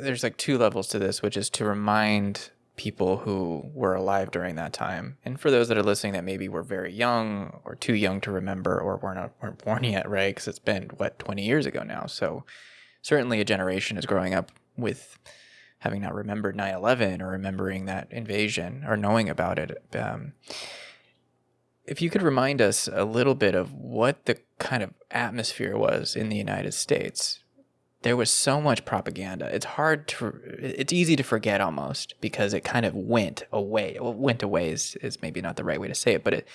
there's like two levels to this, which is to remind people who were alive during that time. And for those that are listening that maybe were very young or too young to remember or weren't, weren't born yet, right? Because it's been, what, 20 years ago now. So certainly a generation is growing up with having not remembered 9 11 or remembering that invasion or knowing about it. Um, if you could remind us a little bit of what the kind of atmosphere was in the United States there was so much propaganda. It's hard to, it's easy to forget almost because it kind of went away. Well, went away is, is maybe not the right way to say it, but it,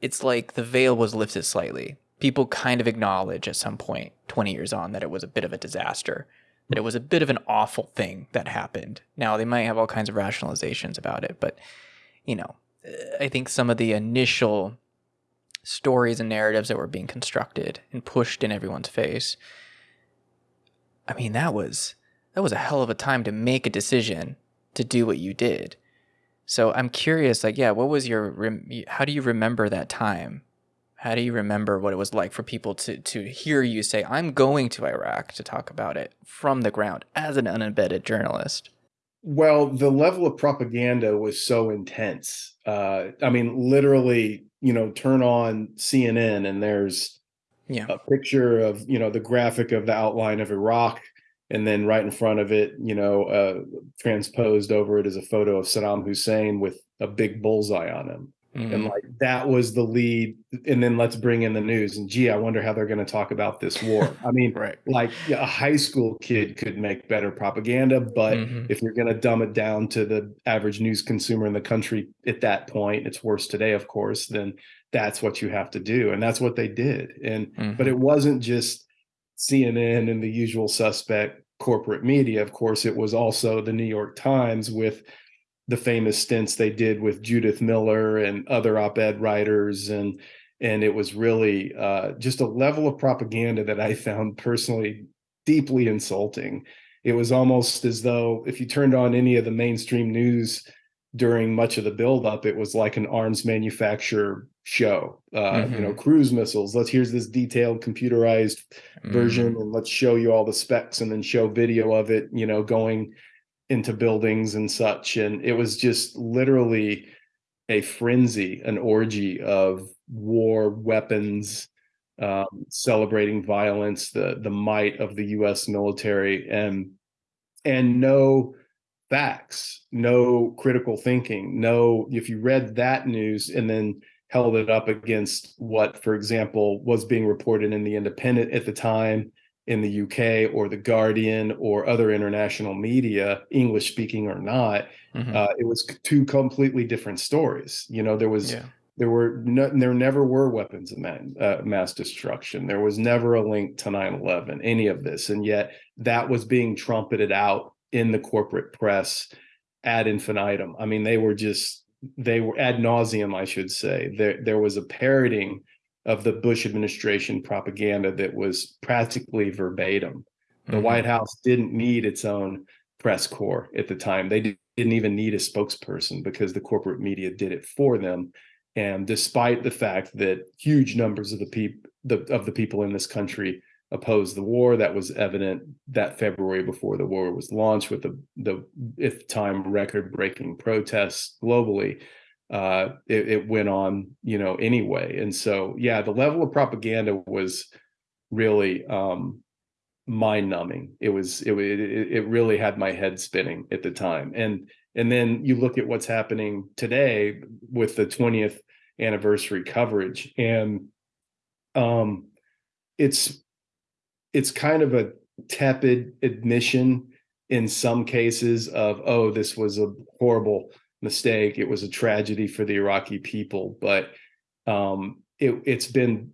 it's like the veil was lifted slightly. People kind of acknowledge at some point, 20 years on, that it was a bit of a disaster, that it was a bit of an awful thing that happened. Now, they might have all kinds of rationalizations about it, but, you know, I think some of the initial stories and narratives that were being constructed and pushed in everyone's face I mean, that was that was a hell of a time to make a decision to do what you did. So I'm curious, like, yeah, what was your, how do you remember that time? How do you remember what it was like for people to, to hear you say, I'm going to Iraq to talk about it from the ground as an unembedded journalist? Well, the level of propaganda was so intense. Uh, I mean, literally, you know, turn on CNN and there's yeah. a picture of you know the graphic of the outline of Iraq, and then right in front of it, you know, uh, transposed over it is a photo of Saddam Hussein with a big bullseye on him. Mm-hmm. And like that was the lead. And then let's bring in the news. And gee, I wonder how they're going to talk about this war. I mean, right. like a high school kid could make better propaganda, but mm-hmm. if you're going to dumb it down to the average news consumer in the country at that point, it's worse today, of course, then that's what you have to do and that's what they did. And mm-hmm. but it wasn't just cnn and the usual suspect corporate media. Of course it was also the new york times with the famous stints they did with judith miller and other op-ed writers and and it was really uh, just a level of propaganda that i found personally deeply insulting. It was almost as though if you turned on any of the mainstream news during much of the buildup, it was like an arms manufacturer show. Uh, mm-hmm. You know, mm-hmm. cruise missiles. Let's here's this detailed computerized mm-hmm. version, and let's show you all the specs, and then show video of it. You know, going into buildings and such, and it was just literally a frenzy, an orgy of war weapons, um, celebrating violence, the the might of the U.S. military, and and no facts, no critical thinking, no, if you read that news and then held it up against what, for example, was being reported in the Independent at the time, in the UK or the Guardian or other international media, English speaking or not, mm-hmm. uh, it was two completely different stories. You know, there was yeah. there were no, there never were weapons of man, uh, mass destruction. There was never a link to 9/11, any of this, and yet that was being trumpeted out in the corporate press ad infinitum. I mean, they were just they were ad nauseum, I should say. There there was a parroting of the Bush administration propaganda that was practically verbatim. The mm-hmm. White House didn't need its own press corps at the time. They didn't even need a spokesperson because the corporate media did it for them. And despite the fact that huge numbers of the people of the people in this country opposed the war. That was evident that February before the war was launched with the, the if time record breaking protests globally. Uh, it, it, went on, you know, anyway. And so, yeah, the level of propaganda was really um, mind numbing. It was, it, it, it really had my head spinning at the time. And, and then you look at what's happening today with the 20th anniversary coverage and um, it's it's kind of a tepid admission in some cases of oh this was a horrible mistake it was a tragedy for the iraqi people but um, it, has been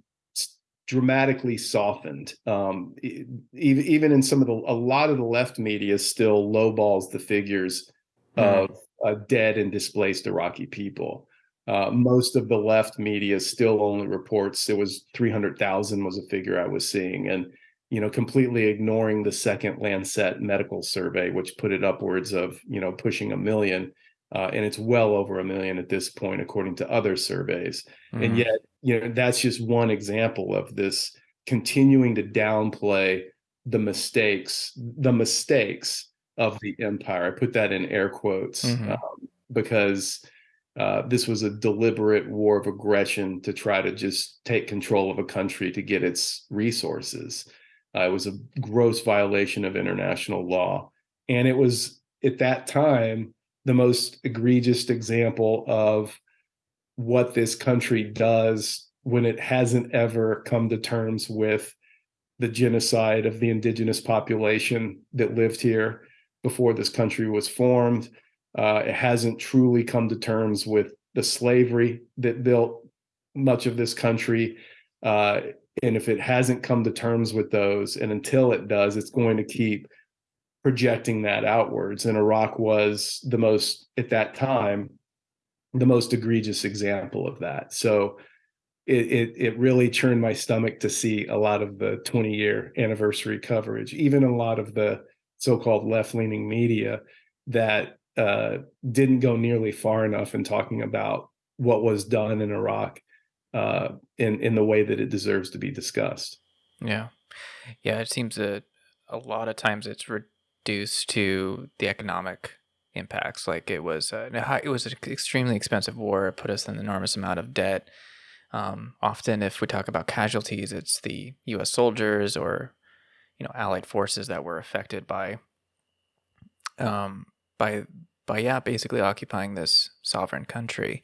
dramatically softened um, even, even in some of the a lot of the left media still lowballs the figures mm. of uh, dead and displaced iraqi people uh, most of the left media still only reports it was 300,000 was a figure I was seeing. And you know, completely ignoring the second Lancet medical survey, which put it upwards of, you know, pushing a million. Uh, and it's well over a million at this point, according to other surveys. Mm-hmm. And yet, you know, that's just one example of this continuing to downplay the mistakes, the mistakes of the empire. I put that in air quotes mm-hmm. um, because uh, this was a deliberate war of aggression to try to just take control of a country to get its resources. Uh, it was a gross violation of international law. And it was at that time the most egregious example of what this country does when it hasn't ever come to terms with the genocide of the indigenous population that lived here before this country was formed. Uh, it hasn't truly come to terms with the slavery that built much of this country. Uh, and if it hasn't come to terms with those, and until it does, it's going to keep projecting that outwards. And Iraq was the most, at that time, the most egregious example of that. So it, it, it really churned my stomach to see a lot of the 20 year anniversary coverage, even a lot of the so-called left-leaning media that uh, didn't go nearly far enough in talking about what was done in Iraq uh, in in the way that it deserves to be discussed. Yeah, yeah. It seems that a lot of times it's reduced to the economic impacts. Like it was, uh, it was an extremely expensive war. It put us in an enormous amount of debt. Um, often, if we talk about casualties, it's the U.S. soldiers or you know allied forces that were affected by um, by by yeah basically occupying this sovereign country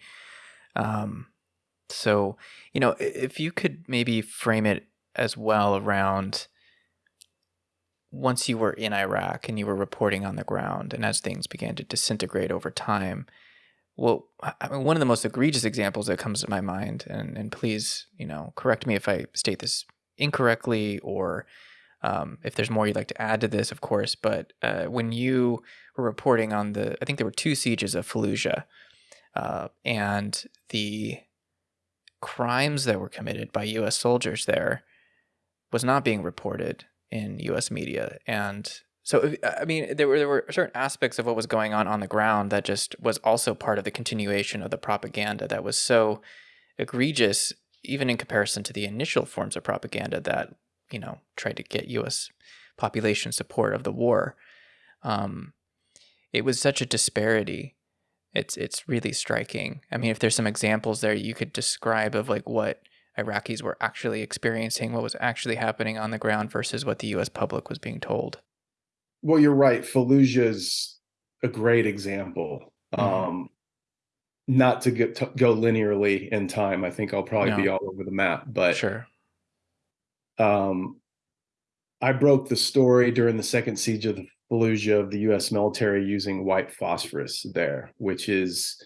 um, so you know if you could maybe frame it as well around once you were in Iraq and you were reporting on the ground and as things began to disintegrate over time well I mean, one of the most egregious examples that comes to my mind and and please you know correct me if I state this incorrectly or um, if there's more you'd like to add to this, of course, but uh, when you were reporting on the, I think there were two sieges of Fallujah, uh, and the crimes that were committed by U.S. soldiers there was not being reported in U.S. media, and so I mean there were there were certain aspects of what was going on on the ground that just was also part of the continuation of the propaganda that was so egregious, even in comparison to the initial forms of propaganda that you know, tried to get U.S. population support of the war. Um, it was such a disparity. It's it's really striking. I mean, if there's some examples there you could describe of like what Iraqis were actually experiencing, what was actually happening on the ground versus what the U.S. public was being told. Well, you're right. Fallujah's a great example. Mm-hmm. Um, not to get to go linearly in time. I think I'll probably no. be all over the map, but sure um, I broke the story during the second siege of the Fallujah of the U.S. military using white phosphorus there, which is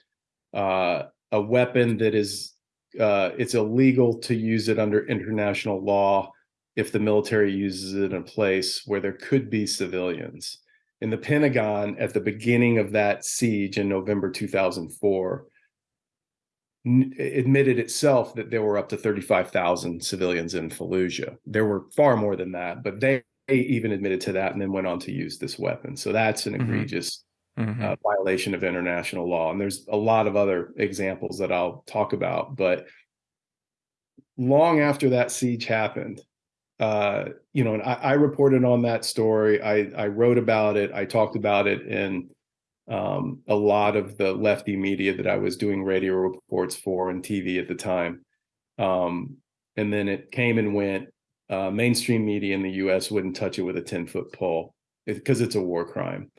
uh, a weapon that is uh, it's illegal to use it under international law if the military uses it in a place where there could be civilians. In the Pentagon, at the beginning of that siege in November 2004, admitted itself that there were up to 35,000 civilians in Fallujah. There were far more than that, but they, even admitted to that and then went on to use this weapon. So that's an mm-hmm. egregious mm-hmm. uh, violation of international law. And there's a lot of other examples that I'll talk about. But long after that siege happened, uh, you know, and I, I, reported on that story. I, I wrote about it. I talked about it in um, a lot of the lefty media that I was doing radio reports for and TV at the time. Um, and then it came and went. Uh, mainstream media in the U.S. wouldn't touch it with a ten foot pole because it, it's a war crime,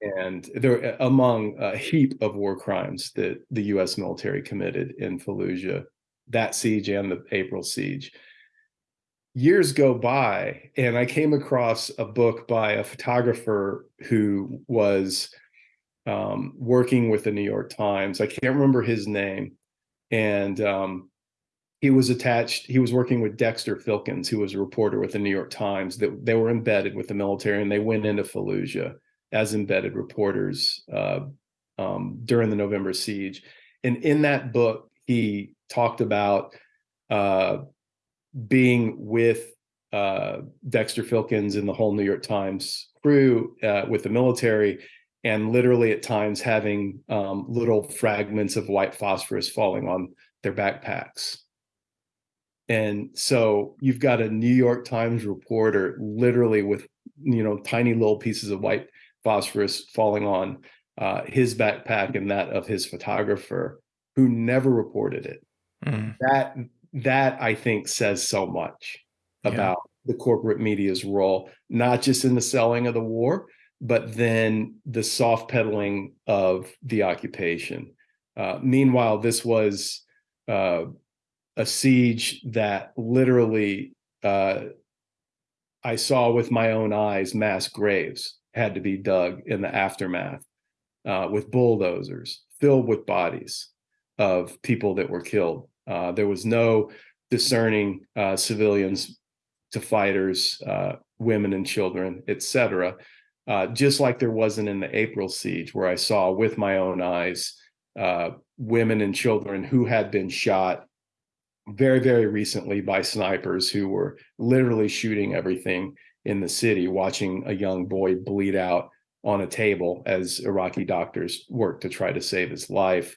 and there among a heap of war crimes that the U.S. military committed in Fallujah, that siege and the April siege. Years go by, and I came across a book by a photographer who was um, working with the New York Times. I can't remember his name. And um, he was attached, he was working with Dexter Filkins, who was a reporter with the New York Times, that they were embedded with the military and they went into Fallujah as embedded reporters uh, um, during the November siege. And in that book, he talked about uh, being with uh, Dexter Filkins and the whole New York Times crew uh, with the military and literally at times having um, little fragments of white phosphorus falling on their backpacks. And so you've got a New York Times reporter literally with, you know, tiny little pieces of white phosphorus falling on uh, his backpack and that of his photographer, who never reported it. Mm. That that I think says so much yeah. about the corporate media's role, not just in the selling of the war, but then the soft pedaling of the occupation. Uh, meanwhile, this was uh, a siege that literally uh, I saw with my own eyes mass graves had to be dug in the aftermath uh, with bulldozers filled with bodies of people that were killed. Uh, there was no discerning uh, civilians to fighters, uh, women and children, etc. Uh, just like there wasn't in the April siege, where I saw with my own eyes women and children who had been shot very, very recently by snipers who were literally shooting everything in the city, watching a young boy bleed out on a table as Iraqi doctors worked to try to save his life.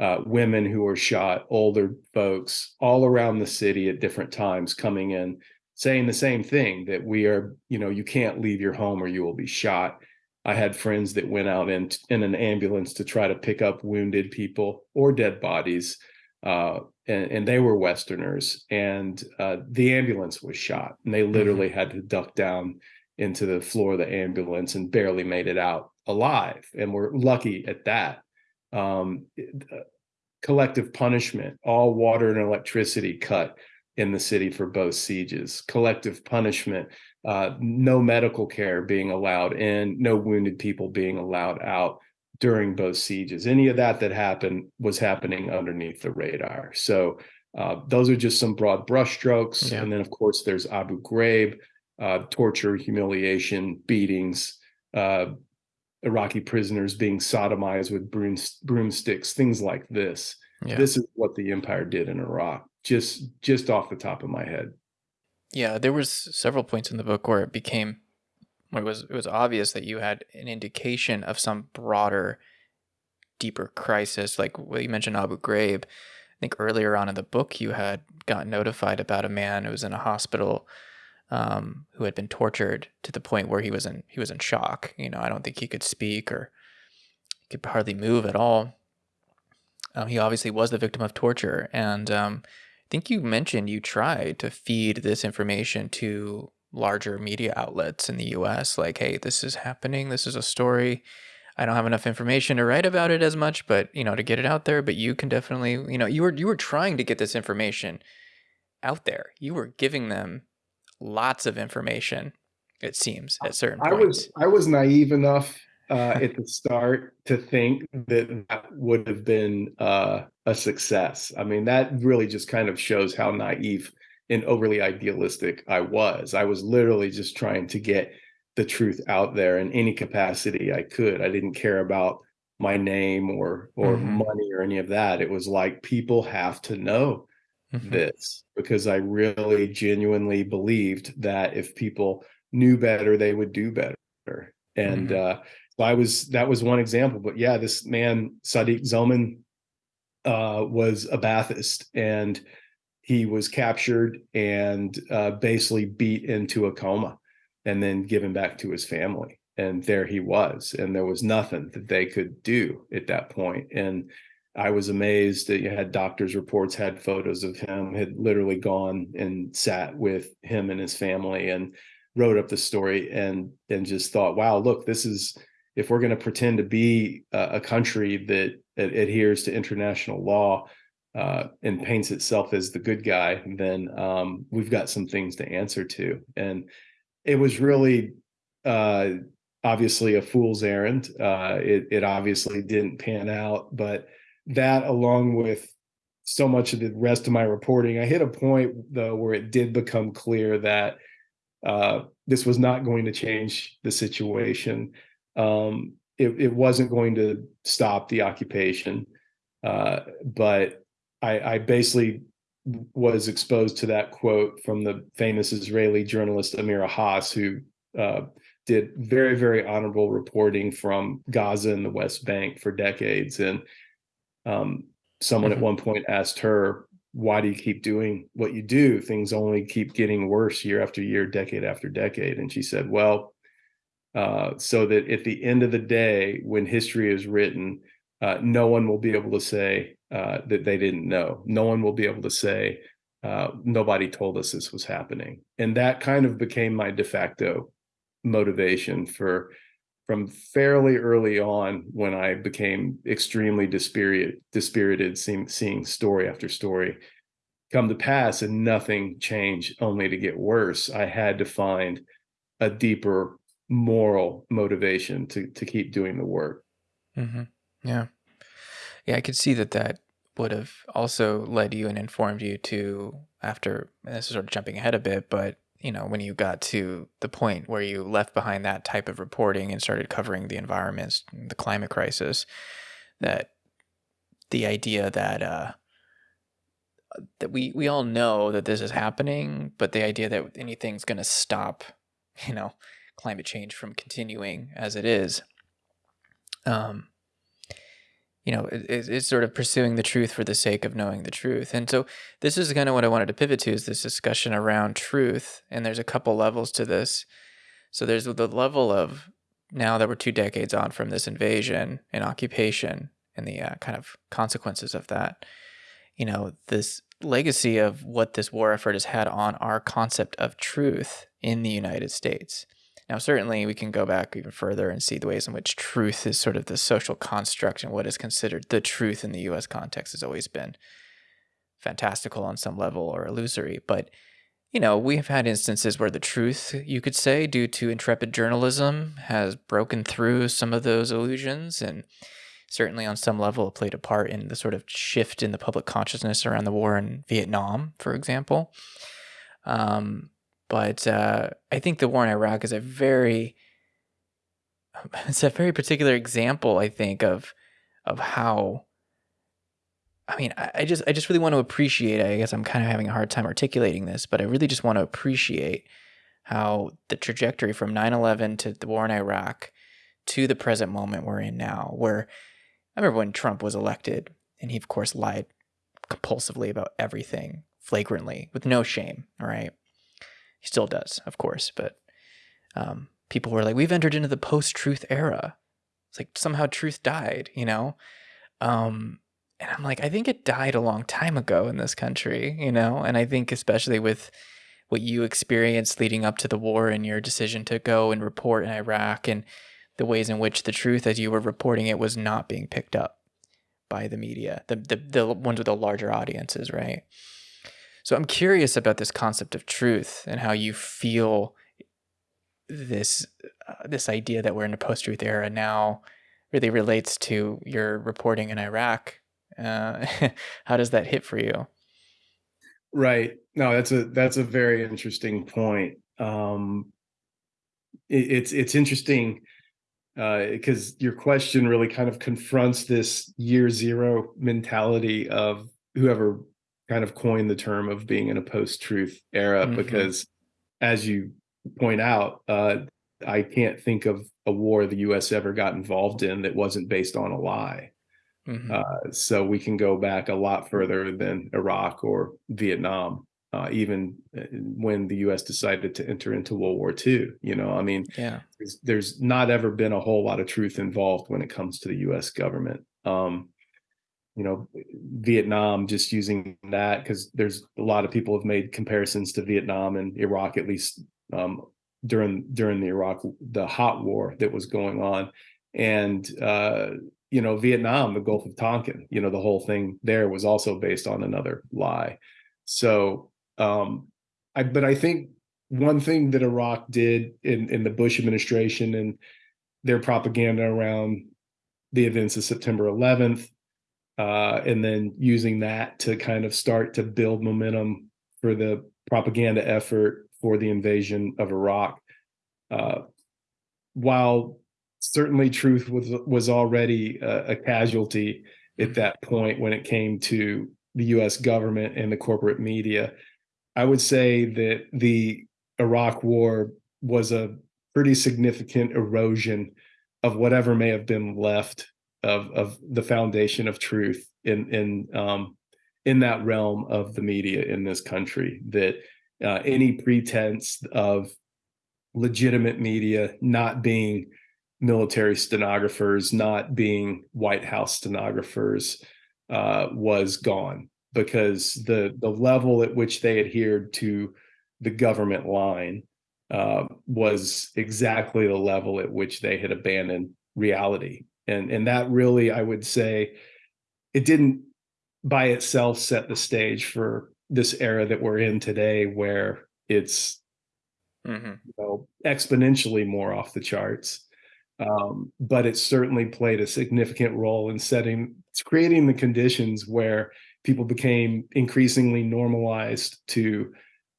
Uh, women who were shot, older folks all around the city at different times coming in saying the same thing that we are, you know, you can't leave your home or you will be shot. I had friends that went out in in an ambulance to try to pick up wounded people or dead bodies, uh, and, and, they were Westerners. And uh, the ambulance was shot, and they literally mm-hmm. had to duck down into the floor of the ambulance and barely made it out alive. And we're lucky at that. Um, uh, collective punishment, all water and electricity cut in the city for both sieges, collective punishment, uh, no medical care being allowed in, no wounded people being allowed out during both sieges. Any of that that happened was happening underneath the radar. So uh, those are just some broad brushstrokes. Yeah. And then, of course, there's Abu Ghraib, uh, torture, humiliation, beatings, uh, Iraqi prisoners being sodomized with broom, broomsticks, things like this. Yeah. This is what the empire did in Iraq just just off the top of my head. Yeah, there was several points in the book where it became it was it was obvious that you had an indication of some broader, deeper crisis, like you mentioned Abu Ghraib. I think earlier on in the book you had gotten notified about a man who was in a hospital um, who had been tortured to the point where he was in he was in shock. You know, I don't think he could speak or he could hardly move at all. Um, he obviously was the victim of torture, and um, I think you mentioned you tried to feed this information to larger media outlets in the US like hey this is happening this is a story I don't have enough information to write about it as much but you know to get it out there but you can definitely you know you were you were trying to get this information out there you were giving them lots of information it seems at certain I points. was I was naive enough uh, at the start to think that that would have been uh, a success. I mean, that really just kind of shows how naive and overly idealistic I was. I was literally just trying to get the truth out there in any capacity I could. I didn't care about my name or or mm-hmm. money or any of that. It was like people have to know mm-hmm. this because I really genuinely believed that if people knew better, they would do better. And mm-hmm. uh, so I was that was one example. But yeah, this man Sadiq Zoman uh, was a Ba'athist, and he was captured and uh, basically beat into a coma, and then given back to his family. And there he was, and there was nothing that they could do at that point. And I was amazed that you had doctors' reports had photos of him, had literally gone and sat with him and his family, and wrote up the story, and and just thought, wow, look, this is if we're going to pretend to be a, a country that, that, adheres to international law uh, and paints itself as the good guy, then um, we've got some things to answer to. And it was really uh, obviously a fool's errand. Uh, it, it obviously didn't pan out, but that along with so much of the rest of my reporting, I hit a point though where it did become clear that uh, this was not going to change the situation um, it, it, wasn't going to stop the occupation, uh, but I, I, basically was exposed to that quote from the famous Israeli journalist Amira Hass, who uh, did very, very honorable reporting from Gaza and the West Bank for decades. And um, someone mm-hmm. at one point asked her, why do you keep doing what you do? Things only keep getting worse year after year, decade after decade. And she said, well, uh, so that at the end of the day, when history is written, uh, no one will be able to say uh, that they didn't know. No one will be able to say uh, nobody told us this was happening, and that kind of became my de facto motivation for from fairly early on when I became extremely dispirited, dispirited seeing, seeing story after story come to pass and nothing changed only to get worse. I had to find a deeper moral motivation to to keep doing the work. Mm-hmm. Yeah, yeah, I could see that that would have also led you and informed you to after. this is sort of jumping ahead a bit, but you know, when you got to the point where you left behind that type of reporting and started covering the environments, the climate crisis, that the idea that uh, that we we all know that this is happening, but the idea that anything's going to stop, you know, climate change from continuing as it is, um, you know, it, it's sort of pursuing the truth for the sake of knowing the truth. And so this is kind of what I wanted to pivot to is this discussion around truth. And there's a couple levels to this. So there's the level of now that we're two decades on from this invasion and occupation and the uh, kind of consequences of that, you know, this legacy of what this war effort has had on our concept of truth in the United States. Now, certainly, we can go back even further and see the ways in which truth is sort of the social construct and what is considered the truth in the US context has always been fantastical on some level or illusory. But, you know, we have had instances where the truth, you could say, due to intrepid journalism, has broken through some of those illusions and certainly on some level played a part in the sort of shift in the public consciousness around the war in Vietnam, for example. Um, but uh, I think the war in Iraq is a very it's a very particular example, I think, of of how I mean, I, I just I just really want to appreciate, I guess I'm kind of having a hard time articulating this, but I really just want to appreciate how the trajectory from 9-11 to the war in Iraq to the present moment we're in now, where I remember when Trump was elected and he of course lied compulsively about everything flagrantly with no shame, all right? He still does, of course, but um, people were like, we've entered into the post truth era. It's like somehow truth died, you know? Um, and I'm like, I think it died a long time ago in this country, you know? And I think, especially with what you experienced leading up to the war and your decision to go and report in Iraq and the ways in which the truth, as you were reporting it, was not being picked up by the media, the, the, the ones with the larger audiences, right? So I'm curious about this concept of truth and how you feel this uh, this idea that we're in a post-truth era now really relates to your reporting in Iraq. Uh, how does that hit for you? Right. No, that's a that's a very interesting point. Um, it, it's it's interesting because uh, your question really kind of confronts this year zero mentality of whoever kind of coined the term of being in a post-truth era mm-hmm. because as you point out uh, i can't think of a war the us ever got involved in that wasn't based on a lie mm-hmm. uh, so we can go back a lot further than iraq or vietnam uh, even uh, when the us decided to enter into world war ii you know i mean yeah there's, there's not ever been a whole lot of truth involved when it comes to the us government um, you know Vietnam just using that because there's a lot of people have made comparisons to Vietnam and Iraq at least um, during during the Iraq the hot war that was going on. And uh, you know Vietnam the Gulf of Tonkin you know the whole thing there was also based on another lie. So um, I but I think one thing that Iraq did in in the Bush administration and their propaganda around the events of September 11th uh, and then using that to kind of start to build momentum for the propaganda effort for the invasion of Iraq. Uh, while certainly truth was was already a, a, casualty at that point when it came to the U.S. government and the corporate media, I would say that the Iraq War was a pretty significant erosion of whatever may have been left of of the foundation of truth in in um, in that realm of the media in this country that uh, any pretense of legitimate media, not being military stenographers, not being White House stenographers, uh, was gone because the the level at which they adhered to the government line uh, was exactly the level at which they had abandoned reality, and and that really, I would say, it didn't by itself set the stage for this era that we're in today, where it's mm-hmm. you know exponentially more off the charts. Um, but it certainly played a significant role in setting, it's creating the conditions where people became increasingly normalized to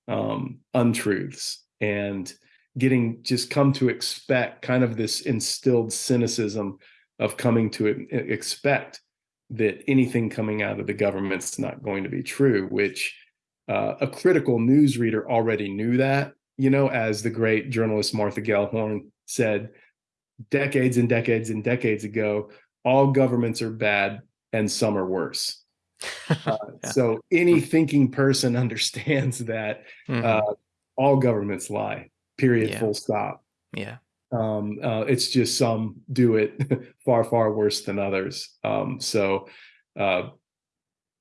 um, untruths and getting just come to expect kind of this instilled cynicism of coming to expect that anything coming out of the government's not going to be true, which uh, a critical news reader already knew that, you know, as the great journalist Martha Gellhorn said, decades and decades and decades ago, all governments are bad and some are worse. Uh, yeah. So any thinking person understands that mm-hmm. uh, all governments lie. Period. Yeah. Full stop. Yeah. Um, uh, it's just some do it far far worse than others. Um, so, uh,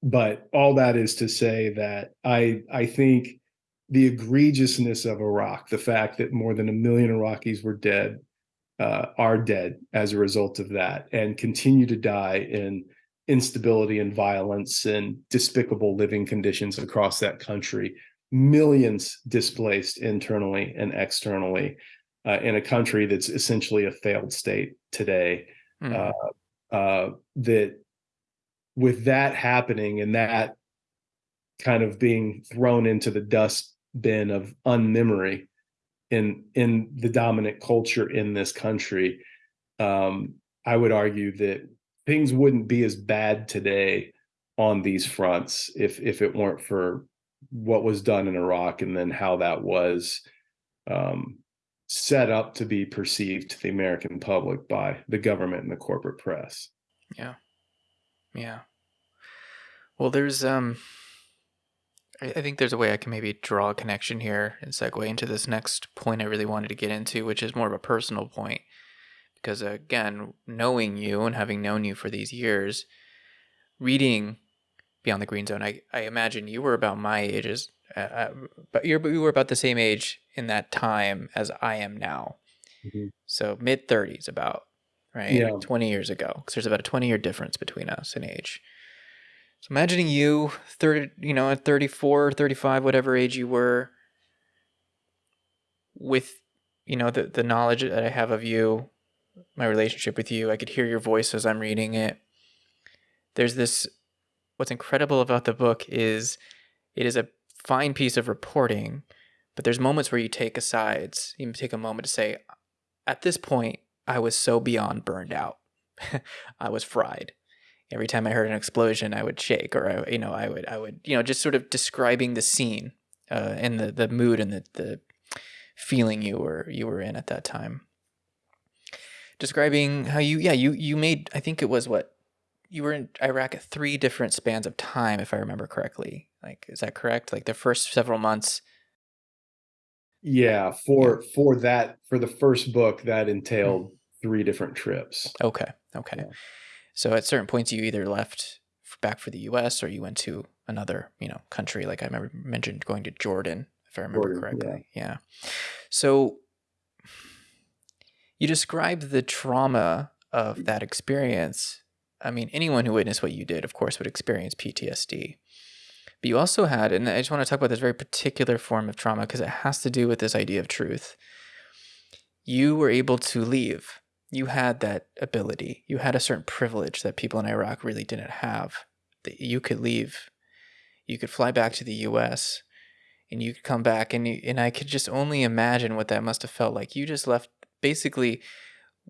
but all that is to say that I I think the egregiousness of Iraq, the fact that more than a million Iraqis were dead, uh, are dead as a result of that and continue to die in instability and violence and despicable living conditions across that country millions displaced internally and externally uh, in a country that's essentially a failed state today mm. uh, uh, that with that happening and that kind of being thrown into the dustbin of unmemory in in the dominant culture in this country um, i would argue that things wouldn't be as bad today on these fronts if if it weren't for what was done in iraq and then how that was um, set up to be perceived to the american public by the government and the corporate press. Yeah. Yeah. Well there's um I think there's a way I can maybe draw a connection here and segue into this next point I really wanted to get into, which is more of a personal point. Because again, knowing you and having known you for these years, reading Beyond the Green Zone, I, I imagine you were about my ages, uh, uh but you're you were about the same age in that time as I am now. Mm-hmm. So mid 30s, about right, yeah. 20 years ago, because there's about a 20 year difference between us in age. So imagining you, 30, you know, at 34, 35, whatever age you were, with, you know, the, the knowledge that I have of you, my relationship with you, I could hear your voice as I'm reading it. There's this, what's incredible about the book is it is a fine piece of reporting, but there's moments where you take asides, you take a moment to say, at this point, I was so beyond burned out. I was fried every time I heard an explosion, I would shake, or I, you know, I would, I would, you know, just sort of describing the scene uh, and the the mood and the the feeling you were you were in at that time. Describing how you, yeah, you you made, I think it was what you were in Iraq at three different spans of time, if I remember correctly. Like, is that correct? Like the first several months. Yeah, for yeah. for that for the first book, that entailed mm. three different trips. Okay. Okay. Yeah. So at certain points, you either left back for the U.S. or you went to another, you know, country. Like I remember mentioned going to Jordan, if I remember Jordan, correctly. Yeah. yeah. So you described the trauma of that experience. I mean, anyone who witnessed what you did, of course, would experience PTSD. But you also had, and I just want to talk about this very particular form of trauma because it has to do with this idea of truth. You were able to leave you had that ability. You had a certain privilege that people in Iraq really didn't have. That you could leave, you could fly back to the U.S. and you could come back, and you, and I could just only imagine what that must have felt like. You just left basically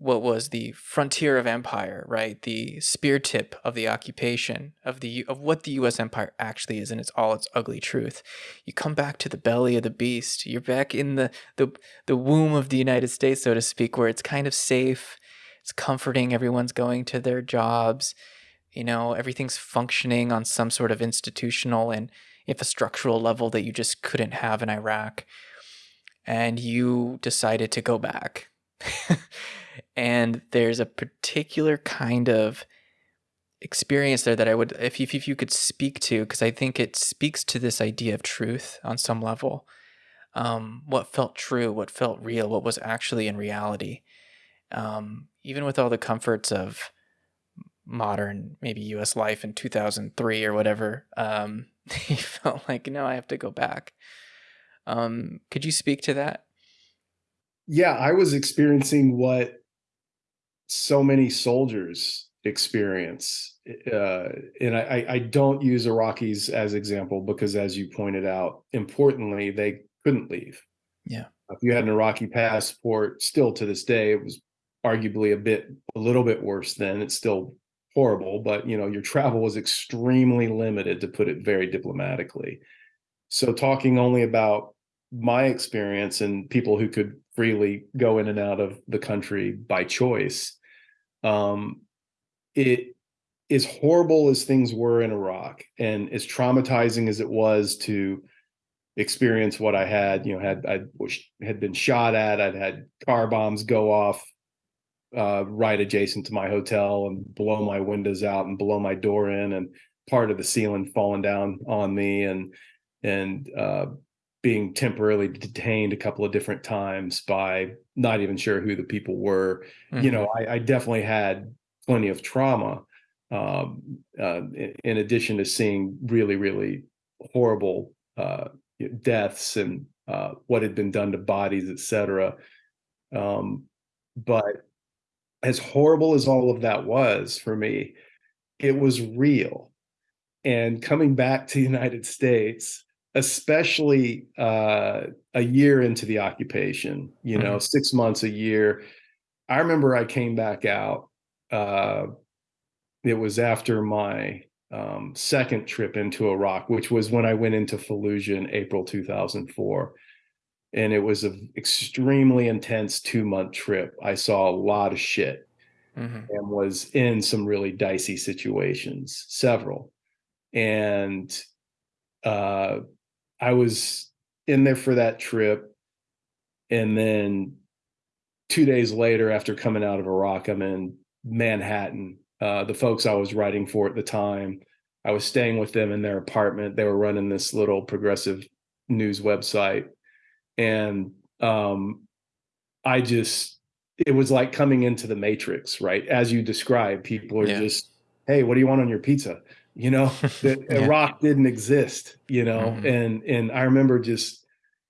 what was the frontier of empire, right? The spear tip of the occupation of the of what the U.S. empire actually is, and it's all its ugly truth. You come back to the belly of the beast. You're back in the the the womb of the United States, so to speak, where it's kind of safe. It's comforting. Everyone's going to their jobs. You know, everything's functioning on some sort of institutional and infrastructural level that you just couldn't have in Iraq. and you decided to go back. and there's a particular kind of experience there that I would, if you, if you could speak to, because I think it speaks to this idea of truth on some level. Um, what felt true, what felt real, what was actually in reality. Um, even with all the comforts of modern, maybe US life in 2003 or whatever, um, he felt like, no, I have to go back. Um, could you speak to that? Yeah, I was experiencing what so many soldiers experience. Uh, and I, I don't use Iraqis as example because, as you pointed out, importantly, they couldn't leave. Yeah. If you had an Iraqi passport, still to this day, it was arguably a bit, a little bit worse then. It's still horrible, but you know, your travel was extremely limited, to put it very diplomatically. So, talking only about my experience and people who could freely go in and out of the country by choice, um, it as horrible as things were in Iraq and as traumatizing as it was to experience what I had, you know, had I had been shot at, I'd had car bombs go off uh, right adjacent to my hotel and blow my windows out and blow my door in and part of the ceiling falling down on me and and uh, being temporarily detained a couple of different times by not even sure who the people were. Mm-hmm. You know, I, I, definitely had plenty of trauma. Um, uh, in, in, addition to seeing really, really horrible uh, deaths and uh, what had been done to bodies, et cetera. Um, but as horrible as all of that was for me, it was real. And coming back to the United States, especially uh, a year into the occupation, you know, mm-hmm. six months, a year. I remember I came back out. Uh, it was after my um, second trip into Iraq, which was when I went into Fallujah in April 2004. And it was an extremely intense two month trip. I saw a lot of shit mm-hmm. and was in some really dicey situations, several. And uh, I was in there for that trip. And then two days later, after coming out of Iraq, I'm in Manhattan. Uh, the folks I was writing for at the time, I was staying with them in their apartment. They were running this little progressive news website. And um, I just, it was like coming into the matrix, right? As you describe, people are yeah. just, hey, what do you want on your pizza? You know that yeah. iraq didn't exist you know mm-hmm. and and i remember just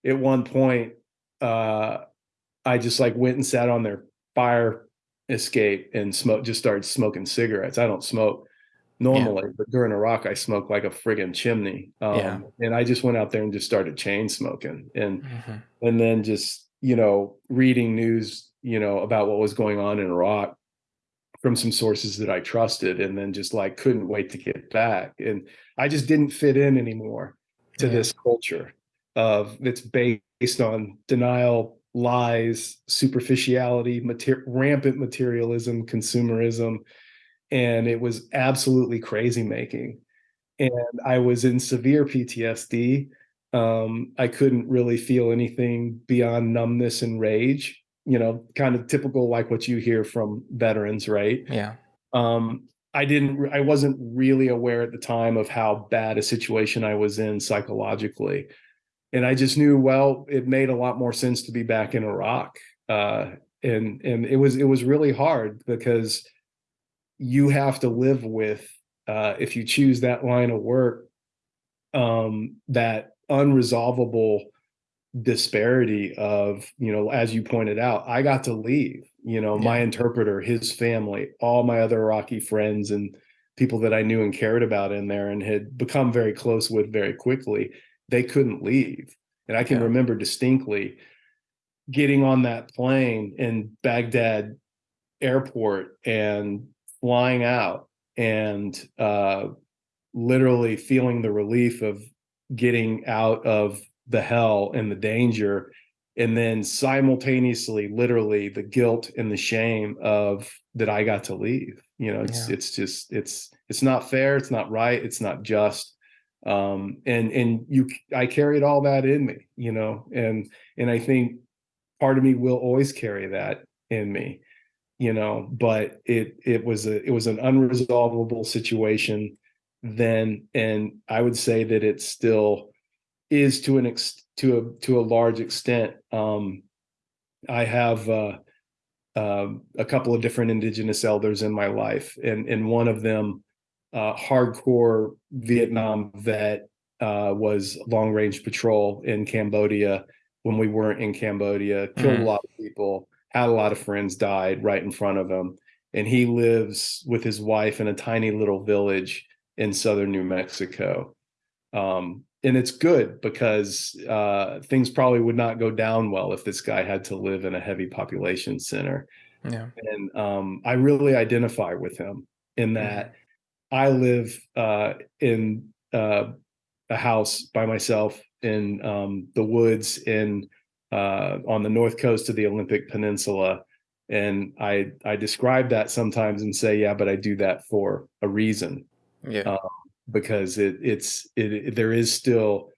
at one point uh i just like went and sat on their fire escape and smoke just started smoking cigarettes i don't smoke normally yeah. but during iraq i smoked like a friggin chimney um, yeah. and i just went out there and just started chain smoking and mm-hmm. and then just you know reading news you know about what was going on in iraq from some sources that I trusted and then just like couldn't wait to get back. And I just didn't fit in anymore to yeah. this culture of that's based on denial, lies, superficiality, mater- rampant materialism, consumerism. And it was absolutely crazy making. And I was in severe PTSD. Um, I couldn't really feel anything beyond numbness and rage you know, kind of typical like what you hear from veterans, right? Yeah. Um, I didn't, I wasn't really aware at the time of how bad a situation I was in psychologically. And I just knew, well, it made a lot more sense to be back in Iraq. Uh, and, and it was, it was really hard because you have to live with, uh, if you choose that line of work, um, that unresolvable disparity of you know as you pointed out i got to leave you know yeah. my interpreter his family all my other iraqi friends and people that i knew and cared about in there and had become very close with very quickly they couldn't leave and i can yeah. remember distinctly getting on that plane in baghdad airport and flying out and uh, literally feeling the relief of getting out of the hell and the danger and then simultaneously literally the guilt and the shame of that I got to leave you know it's yeah. it's just it's it's not fair it's not right it's not just um, and and you i carried all that in me you know and and i think part of me will always carry that in me you know but it it was a it was an unresolvable situation then and i would say that it's still is to an ex to a to a large extent um i have uh, uh, a couple of different indigenous elders in my life and and one of them uh, hardcore Vietnam vet, uh, was long range patrol in Cambodia when we weren't in Cambodia, killed mm. a lot of people, had a lot of friends died right in front of him. And he lives with his wife in a tiny little village in southern New Mexico. Um, and it's good because uh, things probably would not go down well if this guy had to live in a heavy population center. Yeah. And um, I really identify with him in that I live uh, in uh, a house by myself in um, the woods in uh, on the north coast of the Olympic Peninsula, and I I describe that sometimes and say, yeah, but I do that for a reason. Yeah. Um, because it it's it, it, there is still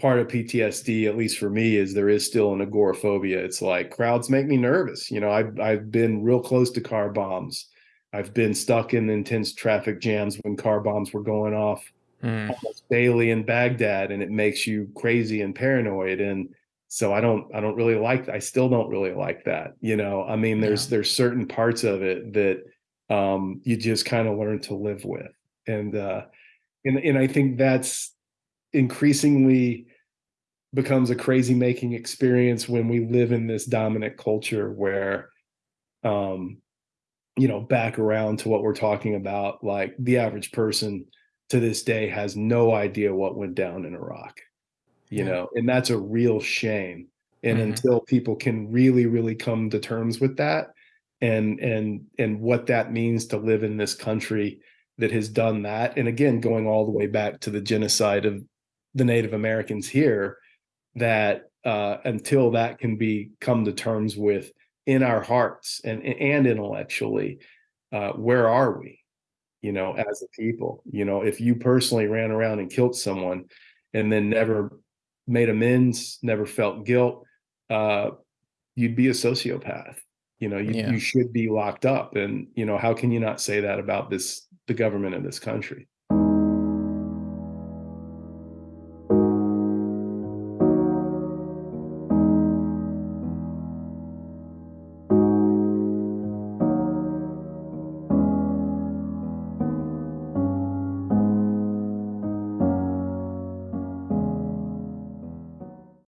part of PTSD, at least for me, is there is still an agoraphobia. It's like crowds make me nervous. You know, I've I've been real close to car bombs. I've been stuck in intense traffic jams when car bombs were going off mm. almost daily in Baghdad, and it makes you crazy and paranoid. And so I don't, I don't really like. I still don't really like that. You know, I mean, there's yeah. there's certain parts of it that um, you just kind of learn to live with, and uh, and and I think that's increasingly becomes a crazy making experience when we live in this dominant culture where um you know back around to what we're talking about like the average person to this day has no idea what went down in iraq you yeah. know and that's a real shame and mm-hmm. until people can really really come to terms with that and and and what that means to live in this country that has done that. And again going all the way back to the genocide of the native americans here that uh, until that can be come to terms with in our hearts and and intellectually uh, where are we you know as a people? You know if you personally ran around and killed someone and then never made amends never felt guilt uh, you'd be a sociopath. You know you, yeah. you should be locked up. And you know how can you not say that about this the government of this country